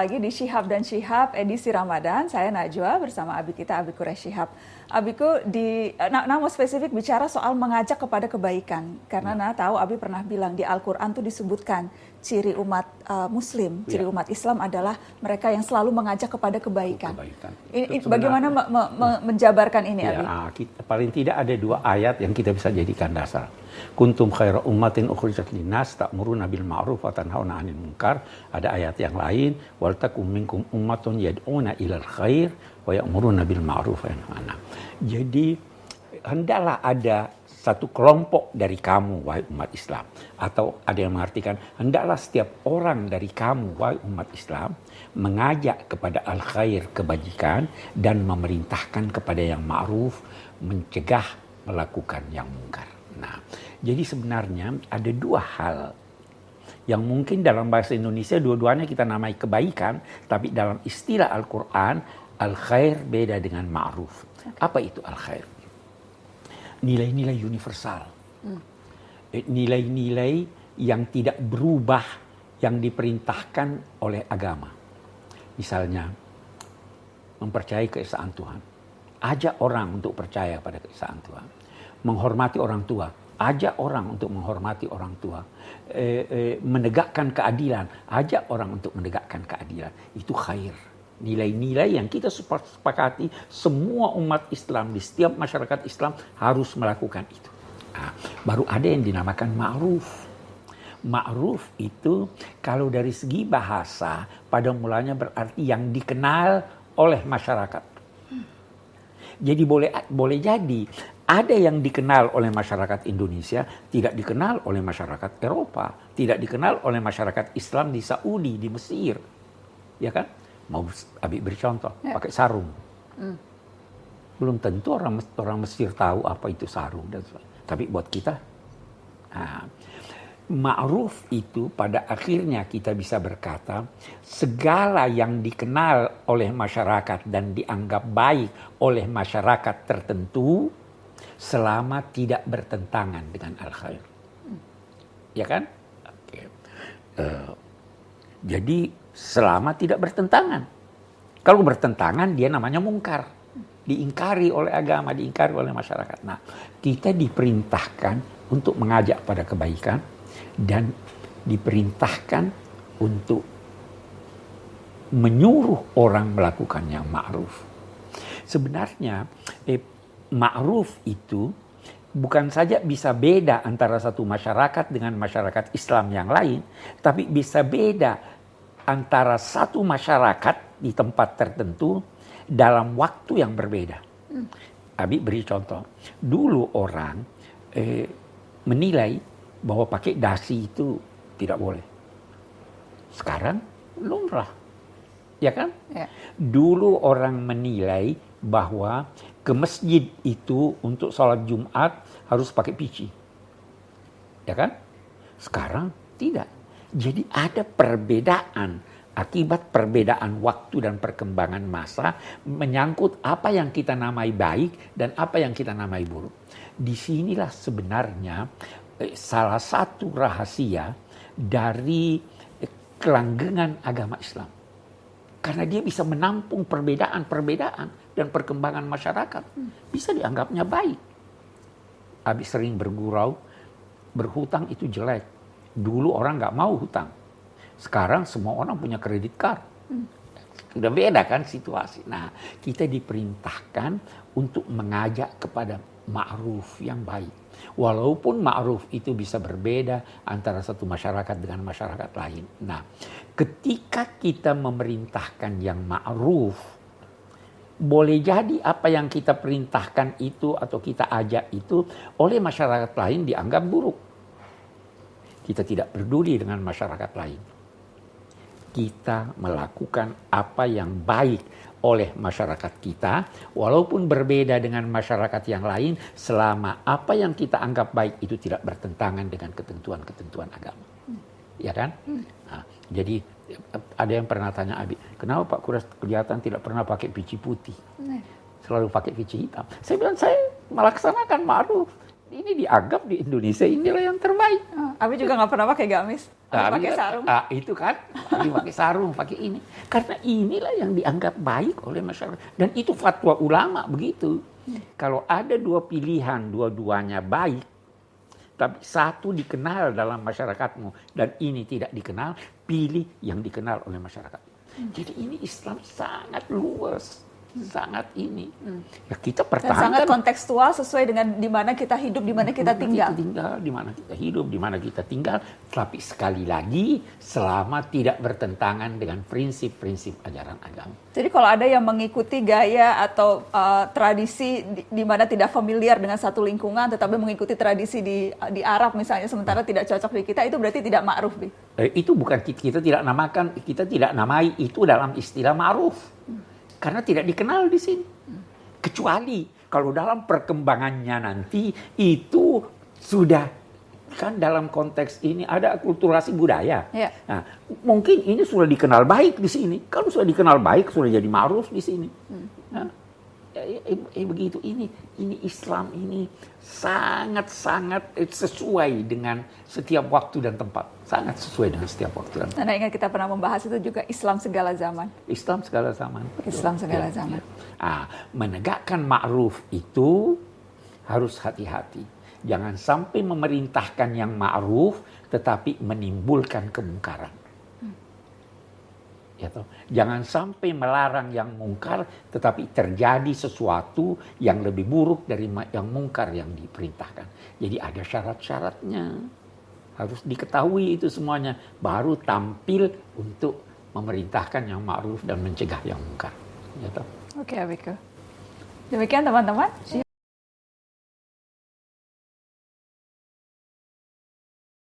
Lagi di Shihab dan Shihab edisi Ramadan, saya Najwa bersama Abi kita Abi Quraish Shihab. Abiku di nah, nah, spesifik bicara soal mengajak kepada kebaikan karena ya. nah tahu Abi pernah bilang di Al-Qur'an tuh disebutkan ciri umat uh, muslim, ya. ciri umat Islam adalah mereka yang selalu mengajak kepada kebaikan. kebaikan. Ini, bagaimana me, me, me, menjabarkan ini ya, Abi? Kita, paling tidak ada dua ayat yang kita bisa jadikan dasar. Kuntum khaira ummatin ukhrijat linnas ta'muruna bil ma'ruf wa tanhauna 'anil munkar. Ada ayat yang lain, wal takum minkum ummatun yad'una ilal khair wa ya'muruna bil ma'ruf wa yanhauna. Jadi hendaklah ada satu kelompok dari kamu, wahai umat Islam. Atau ada yang mengartikan, hendaklah setiap orang dari kamu, wahai umat Islam, mengajak kepada al-khair, kebajikan, dan memerintahkan kepada yang ma'ruf, mencegah melakukan yang mungkar. Nah, jadi sebenarnya ada dua hal yang mungkin dalam bahasa Indonesia dua-duanya kita namai kebaikan, tapi dalam istilah Al-Quran, al-khair beda dengan ma'ruf. Apa itu al-khair? Nilai-nilai universal. Hmm. Eh, nilai-nilai yang tidak berubah, yang diperintahkan oleh agama. Misalnya, mempercayai keesaan Tuhan. Ajak orang untuk percaya pada keesaan Tuhan menghormati orang tua, ajak orang untuk menghormati orang tua, eh, eh, menegakkan keadilan, ajak orang untuk menegakkan keadilan. Itu khair. Nilai-nilai yang kita sepakati semua umat Islam di setiap masyarakat Islam harus melakukan itu. Nah, baru ada yang dinamakan ma'ruf. Ma'ruf itu kalau dari segi bahasa pada mulanya berarti yang dikenal oleh masyarakat. Jadi boleh boleh jadi ada yang dikenal oleh masyarakat Indonesia, tidak dikenal oleh masyarakat Eropa, tidak dikenal oleh masyarakat Islam di Saudi, di Mesir. Ya kan? Mau Abi beri contoh, ya. pakai sarung. Hmm. Belum tentu orang orang Mesir tahu apa itu sarung dan sebagainya. Tapi buat kita nah, ma'ruf itu pada akhirnya kita bisa berkata segala yang dikenal oleh masyarakat dan dianggap baik oleh masyarakat tertentu selama tidak bertentangan dengan al-khair. Ya kan? Oke. Uh, jadi selama tidak bertentangan. Kalau bertentangan dia namanya mungkar. Diingkari oleh agama, diingkari oleh masyarakat. Nah, kita diperintahkan untuk mengajak pada kebaikan dan diperintahkan untuk menyuruh orang melakukan yang ma'ruf. Sebenarnya eh, ma'ruf itu bukan saja bisa beda antara satu masyarakat dengan masyarakat Islam yang lain, tapi bisa beda antara satu masyarakat di tempat tertentu dalam waktu yang berbeda. Hmm. Abi beri contoh. Dulu orang eh, menilai bahwa pakai dasi itu tidak boleh. Sekarang lumrah. Ya kan? Ya. Dulu orang menilai bahwa ke masjid itu untuk sholat Jumat harus pakai pici. Ya kan? Sekarang tidak. Jadi ada perbedaan akibat perbedaan waktu dan perkembangan masa menyangkut apa yang kita namai baik dan apa yang kita namai buruk. Di sinilah sebenarnya eh, salah satu rahasia dari kelanggengan agama Islam. Karena dia bisa menampung perbedaan-perbedaan dan perkembangan masyarakat. Bisa dianggapnya baik. Habis sering bergurau, berhutang itu jelek. Dulu orang nggak mau hutang. Sekarang semua orang punya kredit card. Sudah beda kan situasi. Nah, kita diperintahkan untuk mengajak kepada ma'ruf yang baik. Walaupun ma'ruf itu bisa berbeda antara satu masyarakat dengan masyarakat lain. Nah, ketika kita memerintahkan yang ma'ruf, boleh jadi apa yang kita perintahkan itu atau kita ajak itu oleh masyarakat lain dianggap buruk. Kita tidak peduli dengan masyarakat lain. Kita melakukan apa yang baik oleh masyarakat kita, walaupun berbeda dengan masyarakat yang lain, selama apa yang kita anggap baik itu tidak bertentangan dengan ketentuan-ketentuan agama. Hmm. Ya kan? Hmm. Nah, jadi ada yang pernah tanya Abi, kenapa Pak Kuras kelihatan tidak pernah pakai pici putih? Nah. Selalu pakai pici hitam. Saya bilang, saya melaksanakan ma'ruf. Ini dianggap di Indonesia inilah yang terbaik. Oh, Abi juga nggak pernah pakai gamis? Abi pakai sarung. ah, itu kan, Abi pakai sarung, pakai ini. Karena inilah yang dianggap baik oleh masyarakat. Dan itu fatwa ulama begitu. Kalau ada dua pilihan, dua-duanya baik, tapi satu dikenal dalam masyarakatmu dan ini tidak dikenal, pilih yang dikenal oleh masyarakat. Jadi ini Islam sangat luas, sangat ini. Ya kita Dan pertahankan sangat kontekstual sesuai dengan di mana kita hidup, di mana kita tinggal. Kita tinggal, di mana kita hidup, di mana kita tinggal. Tapi sekali lagi, selama tidak bertentangan dengan prinsip-prinsip ajaran agama. Jadi kalau ada yang mengikuti gaya atau uh, tradisi di, di mana tidak familiar dengan satu lingkungan, tetapi mengikuti tradisi di di Arab misalnya, sementara tidak cocok di kita, itu berarti tidak ma'ruf, Bi. Eh, itu bukan kita tidak namakan, kita tidak namai itu dalam istilah ma'ruf. Karena tidak dikenal di sini. Kecuali kalau dalam perkembangannya nanti itu sudah kan dalam konteks ini ada akulturasi budaya. Ya. Nah, mungkin ini sudah dikenal baik di sini. Kalau sudah dikenal baik sudah jadi ma'ruf di sini. Nah, eh, eh, eh, begitu ini ini Islam ini sangat-sangat eh, sesuai dengan setiap waktu dan tempat. Sangat sesuai dengan setiap waktu dan tempat. Anda ingat kita pernah membahas itu juga Islam segala zaman. Islam segala zaman. Islam segala Ya, zaman. ya. Ah, menegakkan ma'ruf itu harus hati-hati. Jangan sampai memerintahkan yang ma'ruf tetapi menimbulkan kemungkaran. Ya toh? Jangan sampai melarang yang mungkar tetapi terjadi sesuatu yang lebih buruk dari yang mungkar yang diperintahkan. Jadi ada syarat-syaratnya. Harus diketahui itu semuanya baru tampil untuk memerintahkan yang ma'ruf dan mencegah yang mungkar. Ya? Oke, Abiku. Demikian teman-teman.